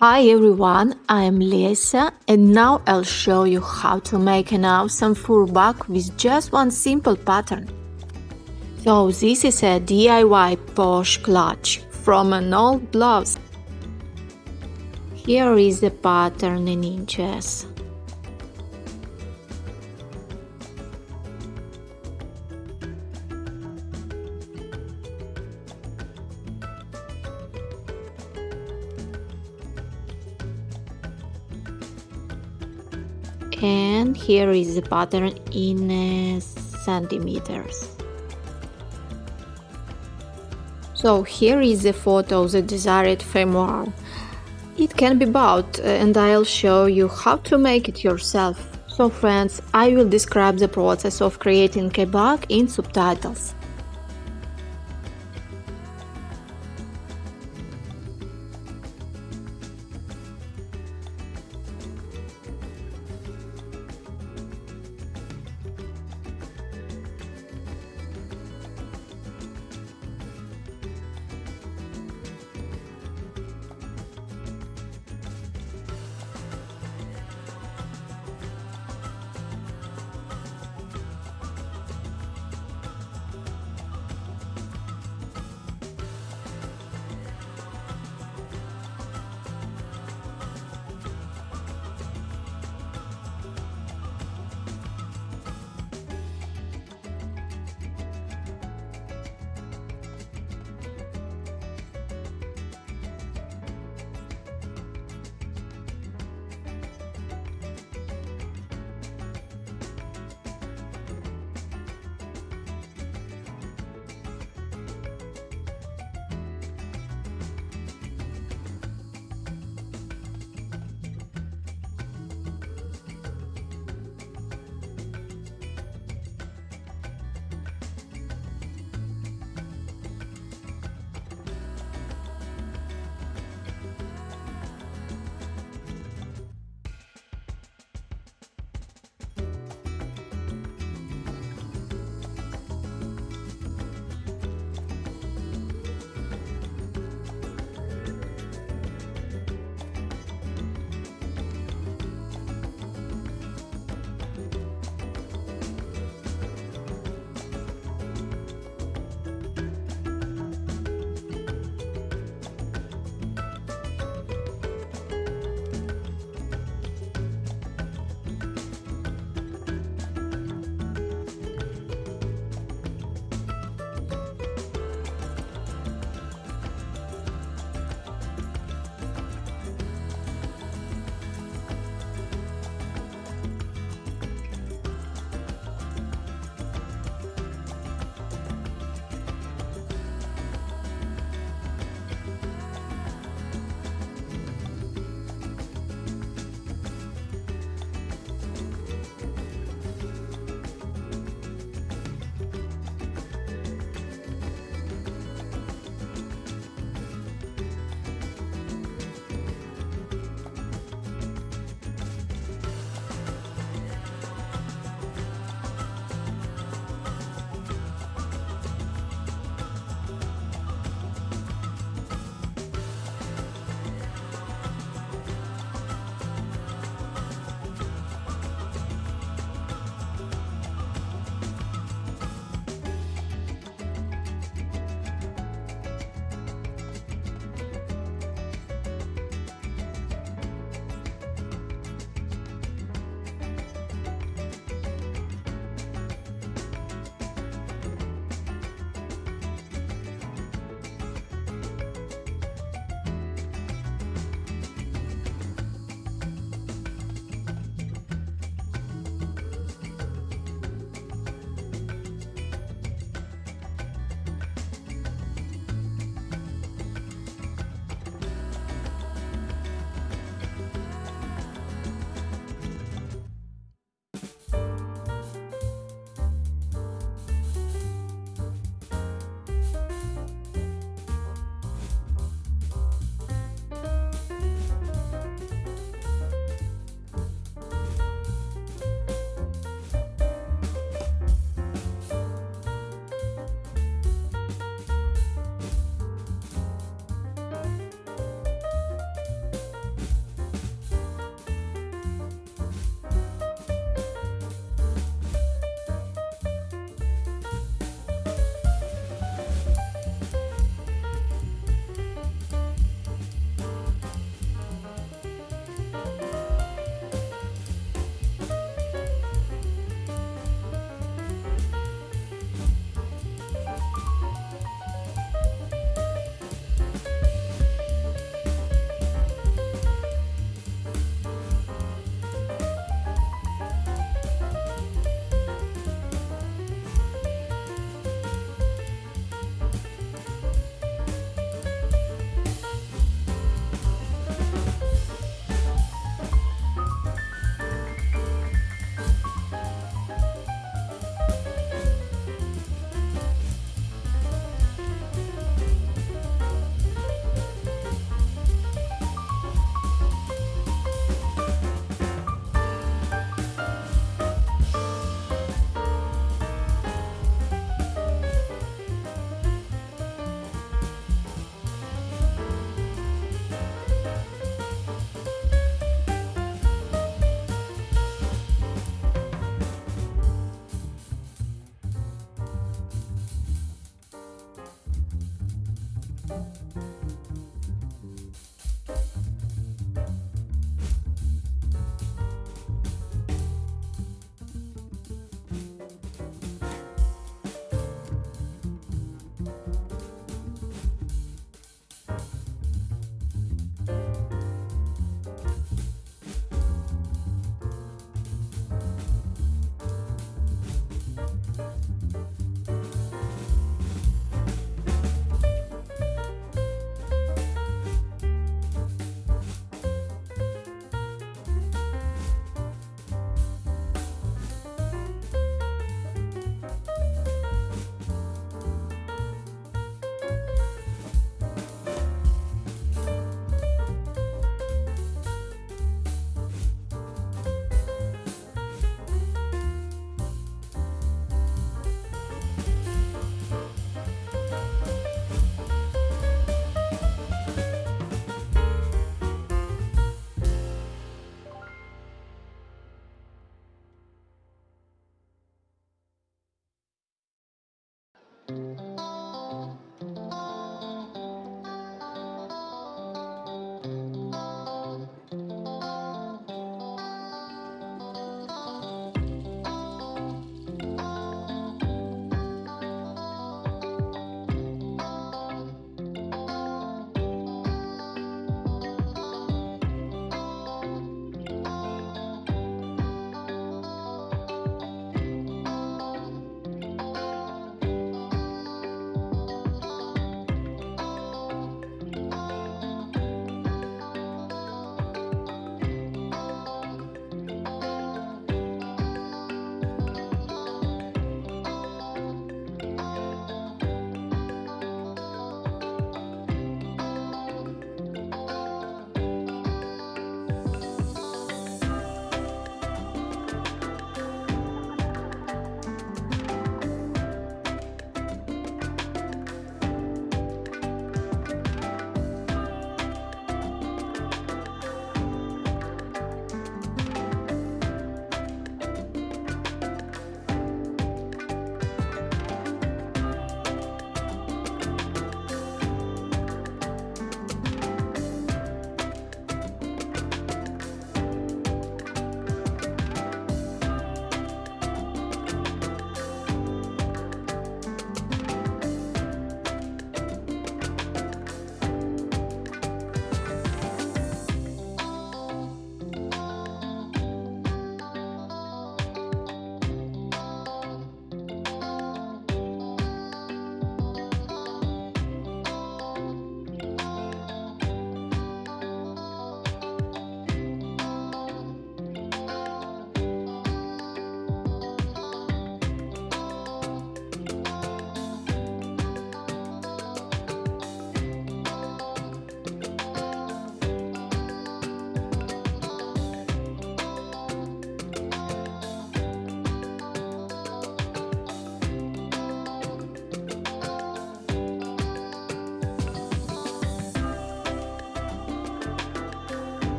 Hi everyone, I'm Lesa and now I'll show you how to make an awesome fur bag with just one simple pattern. So this is a DIY posh clutch from an old blouse. Here is the pattern in inches. And here is the pattern in uh, centimeters. So here is the photo of the desired fermoir. It can be bought uh, and I'll show you how to make it yourself. So friends I will describe the process of creating a bag in subtitles